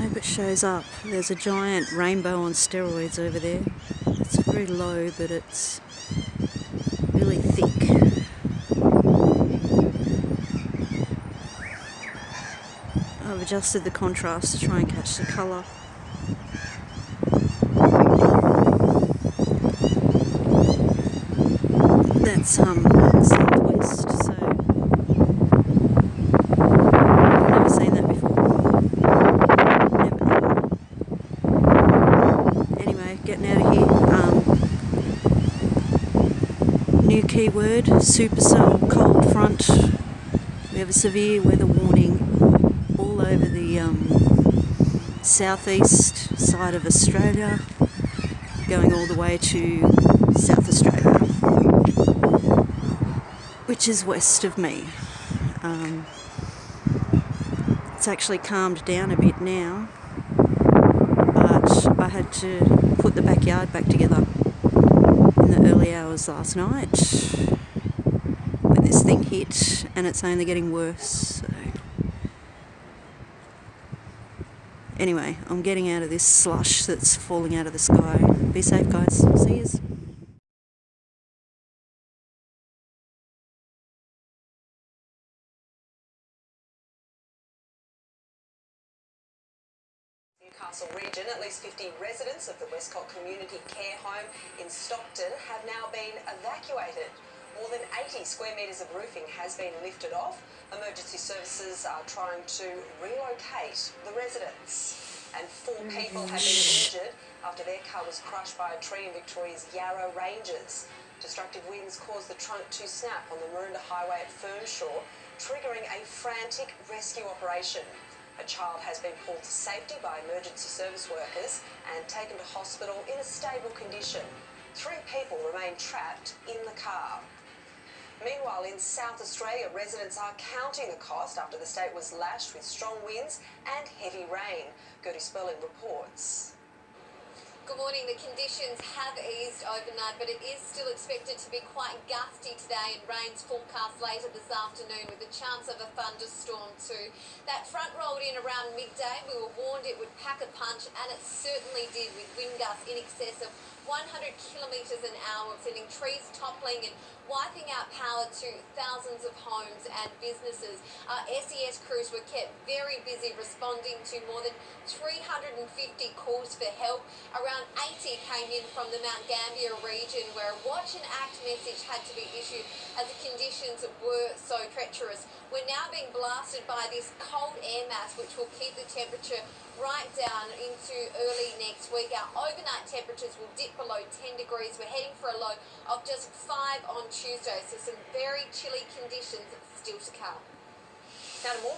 hope it shows up. There's a giant rainbow on steroids over there. It's very low, but it's really thick. I've adjusted the contrast to try and catch the colour. That's um southwest, so I've never seen that before. Never, never. Anyway, getting out of here. Um, new keyword: supercell cold front. We have a severe weather warning all over the um, southeast side of Australia, going all the way to South Australia, which is west of me. Um, it's actually calmed down a bit now, I had to put the backyard back together in the early hours last night when this thing hit, and it's only getting worse. So. Anyway, I'm getting out of this slush that's falling out of the sky. Be safe, guys. See yous. Newcastle region, at least 50 residents of the Westcott Community Care Home in Stockton have now been evacuated. More than 80 square metres of roofing has been lifted off. Emergency services are trying to relocate the residents. And four mm-hmm. people have been injured after their car was crushed by a tree in Victoria's Yarra Ranges. Destructive winds caused the trunk to snap on the Maroondah Highway at Fernshaw, triggering a frantic rescue operation. A child has been pulled to safety by emergency service workers and taken to hospital in a stable condition. Three people remain trapped in the car. Meanwhile, in South Australia, residents are counting the cost after the state was lashed with strong winds and heavy rain. Gertie Sperling reports. Good morning. The conditions have eased overnight, but it is still expected to be quite gusty today and rains forecast later this afternoon with a chance of a thunderstorm too. That front rolled in around midday. We were warned it would pack a punch, and it certainly did with wind gusts in excess of 100 kilometres an hour, sending trees toppling and wiping out power to thousands of homes and businesses. Our SES crews were kept very busy responding to more than 350 calls for help. Around 80 came in from the Mount Gambier region where a watch and act message had to be issued as the conditions were so treacherous. We're now being blasted by this cold air mass which will keep the temperature right down into early next week. Our overnight temperatures will dip below 10 degrees. We're heading for a low of just 5 on Tuesday, so some very chilly conditions still to come. Now to more